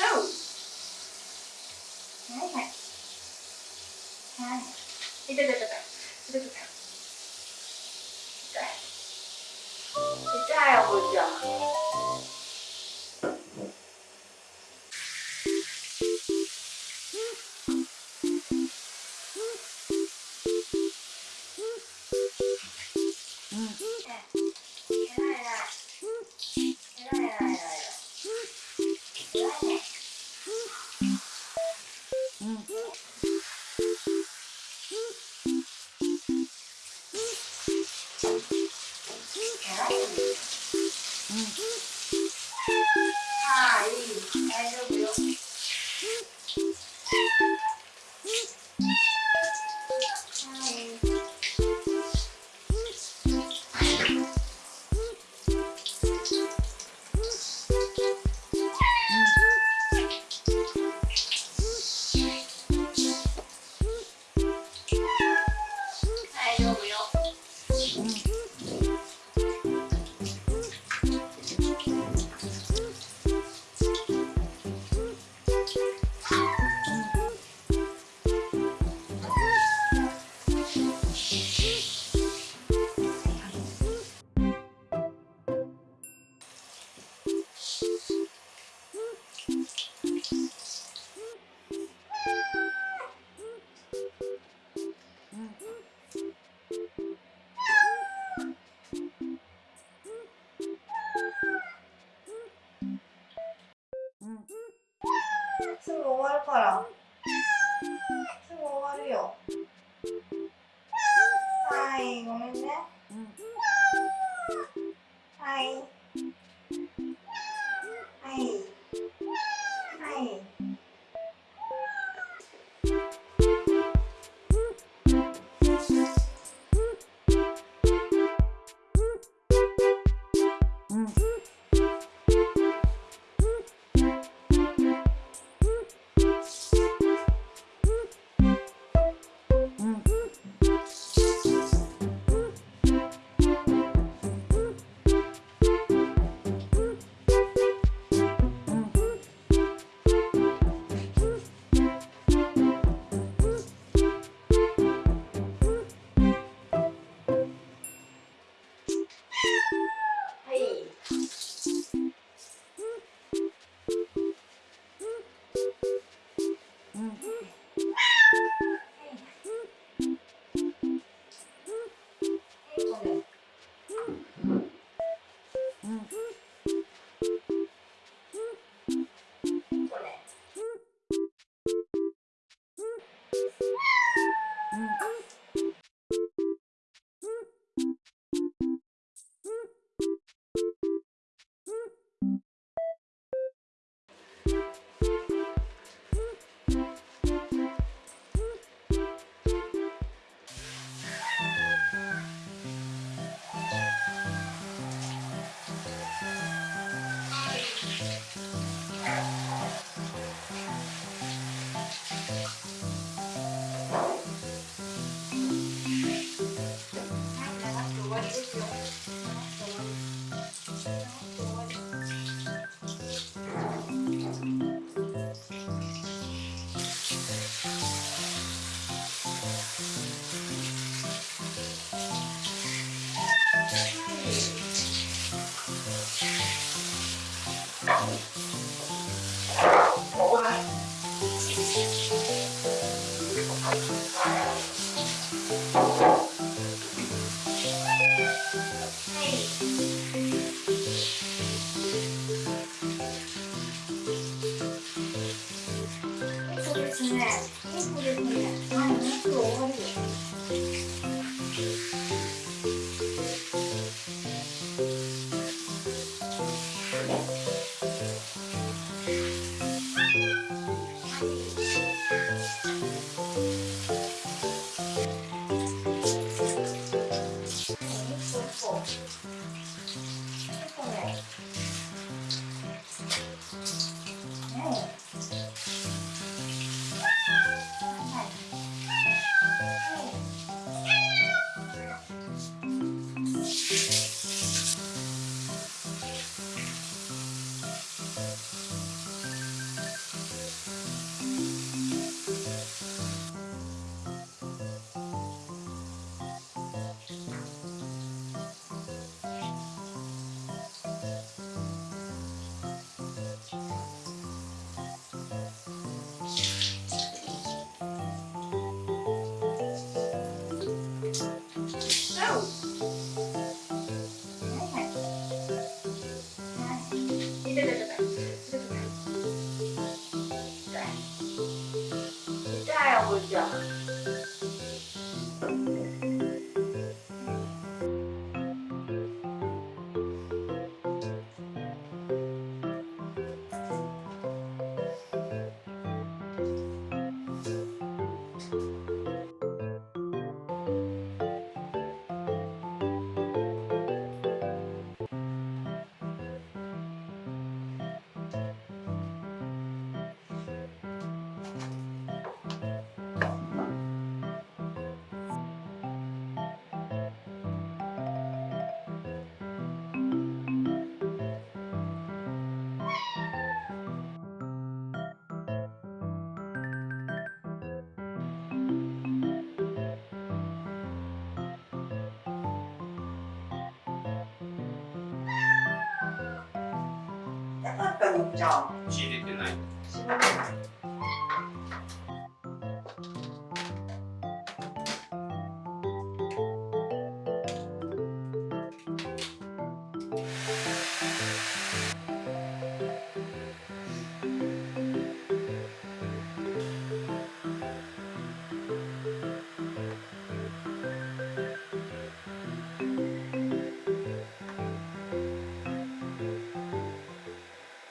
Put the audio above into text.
はいはいはい痛い痛い痛い痛い痛うん。すぐ終わるから。すぐ終わるよ。はい、ごめんね。はい。はい。はい。はい。じんじゃん。仕入れてない。ない